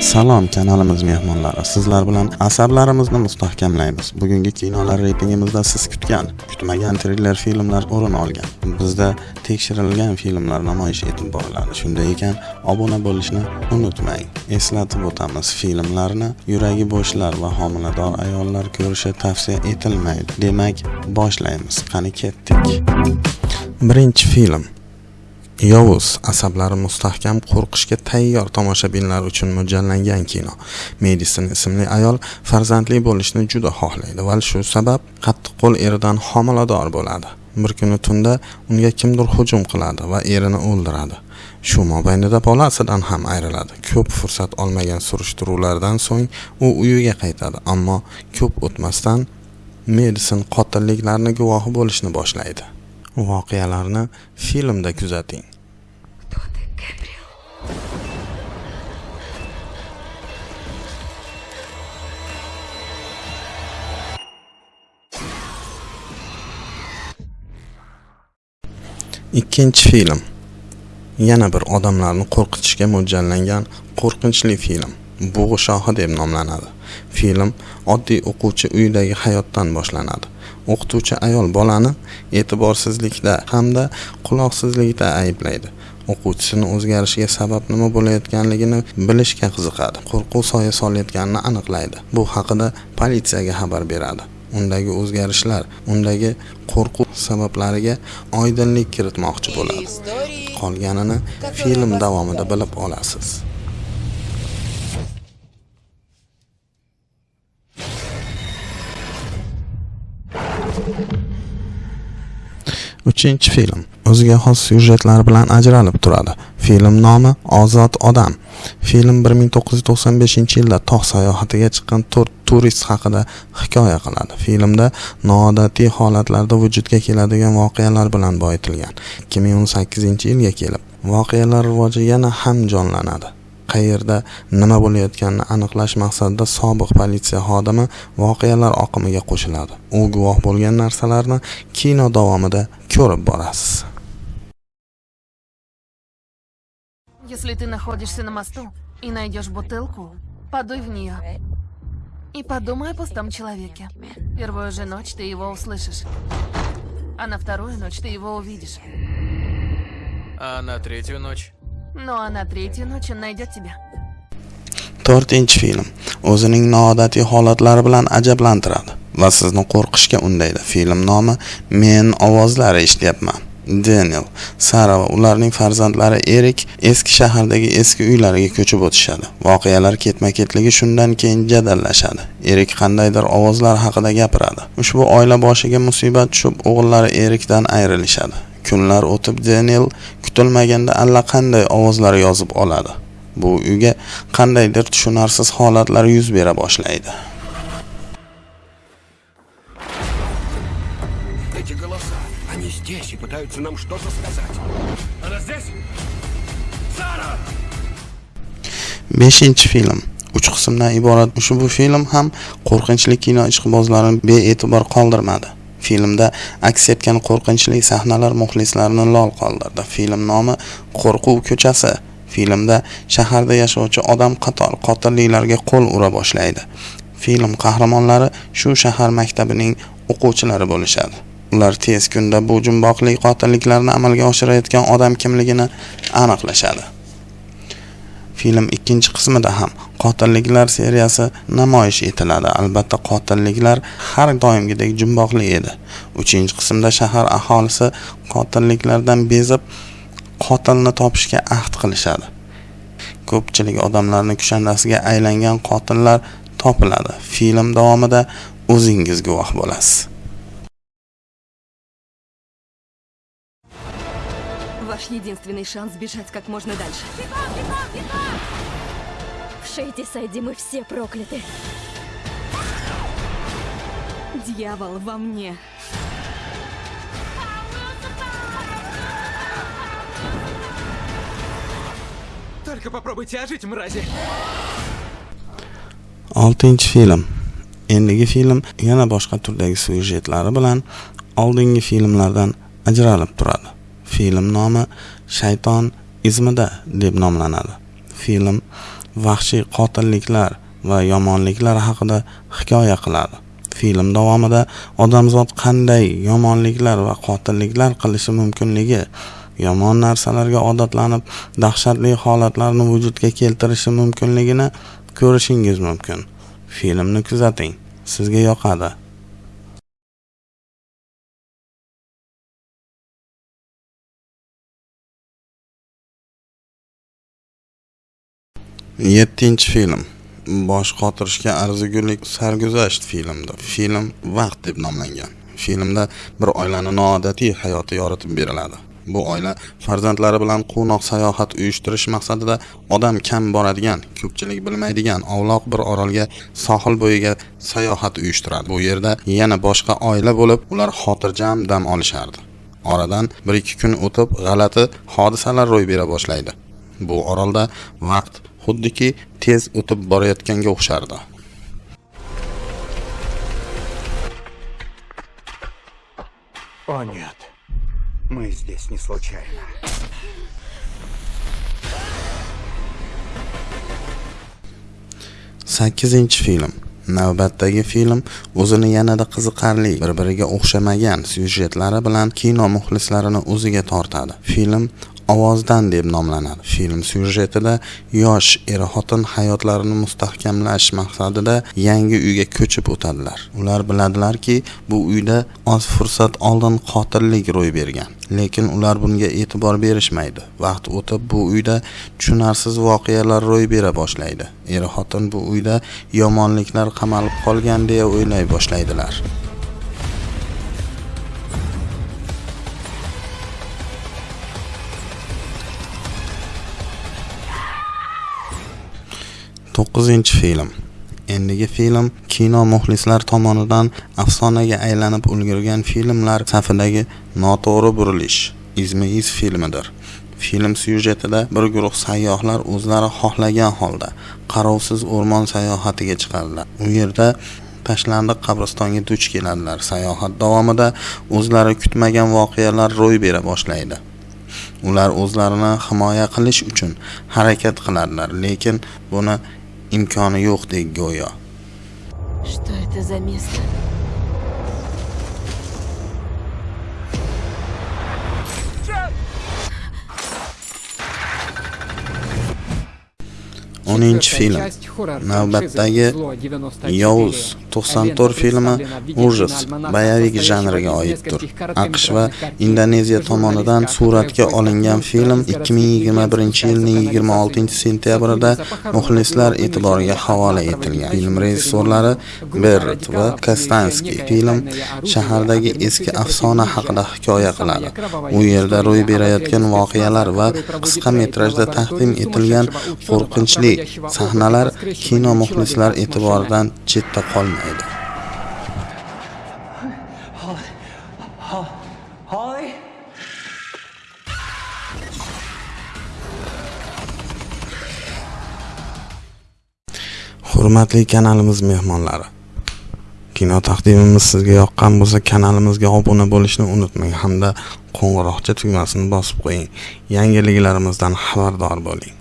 Salom kanalimiz mehmonlari. Sizlar bilan asablarimizni mustahkamlaymiz. Bugungi kinolar reytingimizda siz kutgan, kutmagan triller filmlar o'rin olgan. Bizda tekshirilgan filmlar namoyish etib boriladi. Shunday ekan, obuna bo'lishni unutmang. Eslatib o'tamiz, filmlarni yuragi bo'shlar va homilador ayollar ko'rishi tavsiya etilmaydi. Demak, boshlaymiz. Qani ketdik. Birinchi film Yovuz asablari mustahkam qo'rqishga tayyor tomoshabinlar uchun mo'ljallangan kino. Medisin ismli ayol farzandli bo'lishni juda xohlaydi va shu sabab qattiqqo'l eridan homilador bo'ladi. Bir kuni tunda unga kimdir hujum qiladi va erini o'ldiradi. Shu mobaynida bolasidan ham ayriladi. Ko'p fursat olmagan surishtiruvlardan so'ng u uyiga qaytadi, ammo ko'p o'tmasdan Medisin qotilliklarni guvohi bo'lishni boshlaydi. Voqealarni filmda kuzating. Ikkinchi film. Yana bir odamlarni qo'rqitishga mo'ljallangan qo'rqinchli film. Bug'i shohi deb nomlanadi. Film oddiy o'quvchi uyidagi hayotdan boshlanadi. O'qituvchi ayol bolani e'tiborsizlikda hamda quloqsizlikda ayblaydi. O'quvchisini o'zgarishiga sabab nima bo'layotganligini bilishga qiziqadi. Qo'rquv soya solayotganini aniqlaydi. Bu haqida politsiyaga xabar beradi. Undagi o'zgarishlar, undagi qo'rquv sabablariga oydinlik kiritmoqchi bo'ladi. Qolganini film davomida bilib olasiz. Uchinchi film o'ziga xos syujetlar bilan ajralib turadi. Film nomi Ozod odam. Film 1995-yilda tog' sayohatiga chiqqan to'rt turist haqida hikoya qiladi. Filmda noodatiy holatlarda vujudga keladigan voqealar bilan boyitilgan. 2018-yilga kelib, voqealar rivoji yana ham jonlanadi. Qayerda nima bo'layotganini aniqlash maqsadida sobiq politsiya xodimi voqealar oqimiga qo'shiladi. U guvoh bo'lgan narsalarni kino davomida ko'rib borasiz. Если ты находишься на мосту и найдешь бутылку, подуй в нее. И подумай о пустом человеке. Первую же ночь ты его услышишь. А на вторую ночь ты его увидишь. А на третью ночь? Ну а на третью ночь он найдет тебя. To'rtinchi film o'zining noodatiy holatlari bilan ajablantiradi va sizni qo'rqishga undaydi. Film nomi Men ovozlari eshityapman. Daniel, Sara va ularning farzandlari Erik eski shahardagi eski uylariga ko'chib o'tishadi. Voqealar ketma-ketligi shundan keyin jadallashadi. Erik qandaydir ovozlar haqida gapiradi. Ushbu oila boshiga musibat tushib, o'g'illari Erikdan ayrilishadi. Kunlar o'tib Daniel kutilmaganda allaqanday ovozlar yozib oladi. Bu uyga qandaydir tushunarsiz holatlar yuz bera boshlaydi. Эти голоса, они здесь и пытаются нам что-то сказать. Она здесь? Сара! 5 film uch qismdan iborat ushbu film ham qo'rqinchli kino ishqibozlarini bee'tibor qoldirmadi. Filmda aks etgan qo'rqinchli sahnalar muxlislarni lol qoldirdi. Film nomi Qo'rquv ko'chasi. Filmda shaharda yashovchi odam qator qotilliklarga qo'l ura boshlaydi. Film qahramonlari shu shahar maktabining o'quvchilari bo'lishadi. Ular tez kunda bu jumboqli qotilliklarni amalga oshirayotgan odam kimligini aniqlashadi. Film ikkinchi qismida ham qotilliklar seriyasi namoyish etiladi. Albatta qotilliklar har doimgidek jumboqli edi. Uchinchi qismda shahar aholisi qotilliklardan bezib qotilni topishga ahd qilishadi. Ko'pchilik odamlarning kushandasiga aylangan qotillar topiladi. Film davomida o'zingiz guvoh bo'lasiz. Ваш единственный шанс бежать как можно дальше. В Шейте Сайде мы все прокляты. Дьявол во мне. Только попробуйте ожить, мрази. 6 film. Endigi film yana boshqa turdagi syujetlari bilan oldingi filmlardan ajralib turadi. Film nomi Shayton izmida deb nomlanadi. film vahshiy qotilliklar va yomonliklar haqida hikoya qiladi. Film davomida odamzod qanday yomonliklar va qotilliklar qilishi mumkinligi yomon narsalarga odatlanib dahshatli holatlarni vujudga keltirishi mumkinligini ko'rishingiz mumkin. Filmni kuzating sizga yoqadi. Yettinchi film. Bosh qotirishga arzigulik sarguzasht filmdir. Film vaqt deb nomlangan. Filmda bir oilani noodatiy hayoti yoritib beriladi. Bu oila farzandlari bilan quvnoq sayohat uyushtirish maqsadida odam kam boradigan ko'pchilik bilmaydigan ovloq bir orolga sohil bo'yiga sayohat uyushtiradi. Bu yerda yana boshqa oila bo'lib ular xotirjam dam olishardi. Oradan bir ikki kun o'tib g'alati hodisalar ro'y bera boshlaydi. Bu orolda vaqt xuddiki tez o'tib borayotganga o'xshardi О, нет. Мы здесь не случайно. sakkizinchi film navbatdagi film o'zini yanada qiziqarli bir biriga o'xshamagan syujetlari bilan kino muxlislarini o'ziga tortadi film ovozdan deb nomlanadi. Film syujetida yosh er xotin hayotlarini mustahkamlash maqsadida yangi uyga ko'chib o'tadilar. Ular biladilarki bu uyda oz fursat oldin qotillik ro'y bergan. Lekin ular bunga e'tibor berishmaydi. Vaqt o'tib bu uyda tushunarsiz voqealar ro'y bera boshlaydi. Er xotin bu uyda yomonliklar qamalib qolgan deya o'ylay boshlaydilar. To'qqizinchi film. Endigi film kino muxlislar tomonidan afsonaga aylanib ulgurgan filmlar safidagi noto'g'ri burilish izmi iz filmidir. Film syujetida bir guruh sayyohlar o'zlari xohlagan holda qarovsiz o'rmon sayohatiga chiqadilar. U yerda tashlandiq qabristonga duch keladilar. Sayohat davomida o'zlari kutmagan voqealar ro'y bera boshlaydi. Ular o'zlarini himoya qilish uchun harakat qiladilar lekin buni imkoni yo'qdek go'yo. Что это за место? o'ninchi film. navbatdagi yovuz to'qson to'rt filmi ужас bayavik janriga oiddir aqsh va indoneziya tomonidan suratga olingan film 2021 yilning 26 sentyabrida muxlislar e'tiboriga havola etilgan film rejissyorlari bert va kostanskiy film shahardagi eski afsona haqida hikoya qiladi u yerda ro'y berayotgan voqealar va qisqa metrajda taqdim etilgan qo'rqinchli sahnalar kino muxlislar e'tiboridan chetda qolmaydi hurmatli kanalimiz mehmonlari kino taqdimimiz sizga yoqqan bo'lsa kanalimizga obuna bo'lishni unutmang hamda qo'ng'iroqcha tugmasini bosib qo'ying. Yangiliklarimizdan xabardor bo'ling.